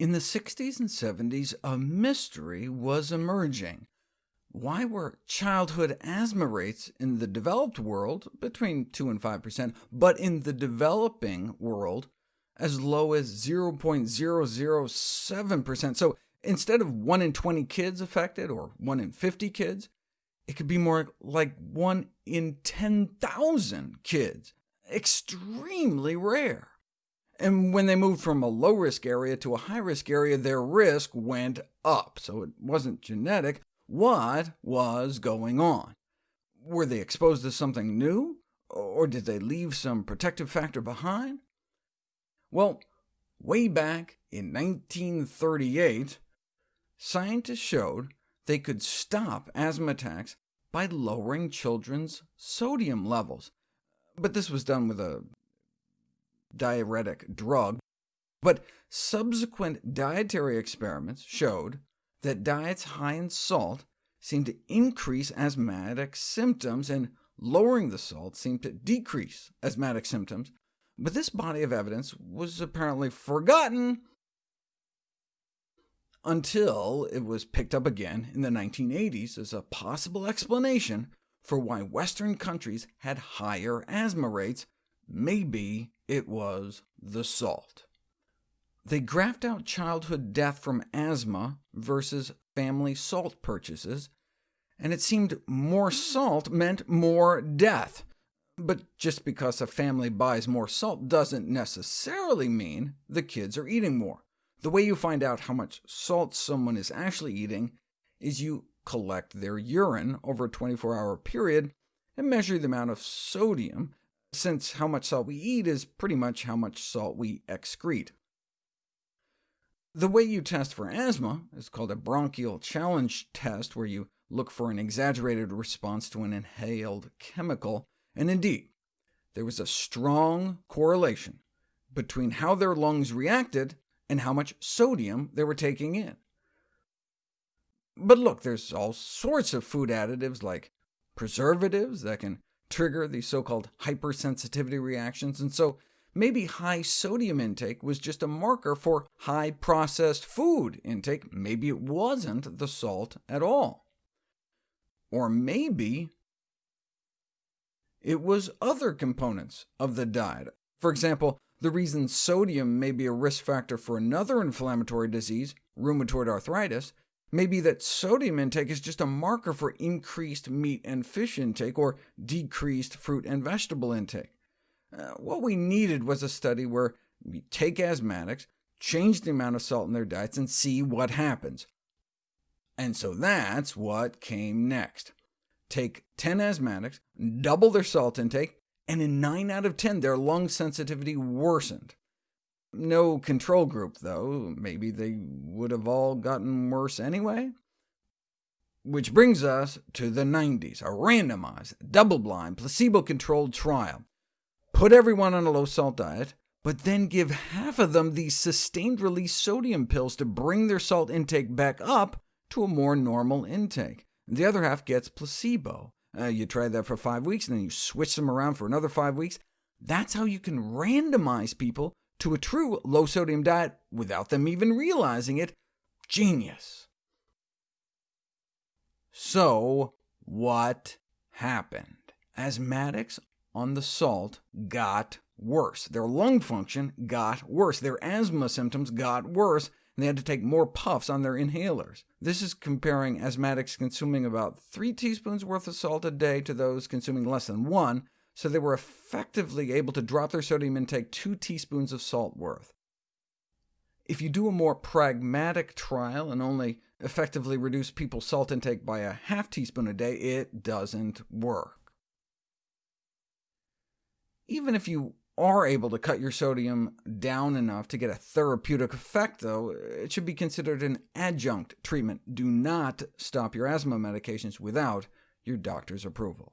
In the 60s and 70s, a mystery was emerging. Why were childhood asthma rates in the developed world between 2 and 5%, but in the developing world as low as 0.007%? So instead of 1 in 20 kids affected, or 1 in 50 kids, it could be more like 1 in 10,000 kids. Extremely rare. And when they moved from a low-risk area to a high-risk area, their risk went up, so it wasn't genetic. What was going on? Were they exposed to something new, or did they leave some protective factor behind? Well, way back in 1938, scientists showed they could stop asthma attacks by lowering children's sodium levels. But this was done with a diuretic drug, but subsequent dietary experiments showed that diets high in salt seemed to increase asthmatic symptoms, and lowering the salt seemed to decrease asthmatic symptoms. But this body of evidence was apparently forgotten until it was picked up again in the 1980s as a possible explanation for why Western countries had higher asthma rates. Maybe it was the salt. They graphed out childhood death from asthma versus family salt purchases, and it seemed more salt meant more death. But just because a family buys more salt doesn't necessarily mean the kids are eating more. The way you find out how much salt someone is actually eating is you collect their urine over a 24-hour period and measure the amount of sodium since how much salt we eat is pretty much how much salt we excrete. The way you test for asthma is called a bronchial challenge test, where you look for an exaggerated response to an inhaled chemical, and indeed, there was a strong correlation between how their lungs reacted and how much sodium they were taking in. But look, there's all sorts of food additives like preservatives that can trigger these so-called hypersensitivity reactions, and so maybe high sodium intake was just a marker for high processed food intake. Maybe it wasn't the salt at all. Or maybe it was other components of the diet. For example, the reason sodium may be a risk factor for another inflammatory disease, rheumatoid arthritis, Maybe that sodium intake is just a marker for increased meat and fish intake, or decreased fruit and vegetable intake. Uh, what we needed was a study where we take asthmatics, change the amount of salt in their diets, and see what happens. And so that's what came next. Take 10 asthmatics, double their salt intake, and in 9 out of 10 their lung sensitivity worsened. No control group, though. Maybe they would have all gotten worse anyway? Which brings us to the 90s, a randomized, double-blind, placebo-controlled trial. Put everyone on a low-salt diet, but then give half of them these sustained-release sodium pills to bring their salt intake back up to a more normal intake. The other half gets placebo. Uh, you try that for five weeks, and then you switch them around for another five weeks. That's how you can randomize people to a true low-sodium diet without them even realizing it. Genius! So, what happened? Asthmatics on the salt got worse. Their lung function got worse. Their asthma symptoms got worse, and they had to take more puffs on their inhalers. This is comparing asthmatics consuming about 3 teaspoons worth of salt a day to those consuming less than 1, so they were effectively able to drop their sodium intake 2 teaspoons of salt worth. If you do a more pragmatic trial and only effectively reduce people's salt intake by a half teaspoon a day, it doesn't work. Even if you are able to cut your sodium down enough to get a therapeutic effect, though, it should be considered an adjunct treatment. Do not stop your asthma medications without your doctor's approval.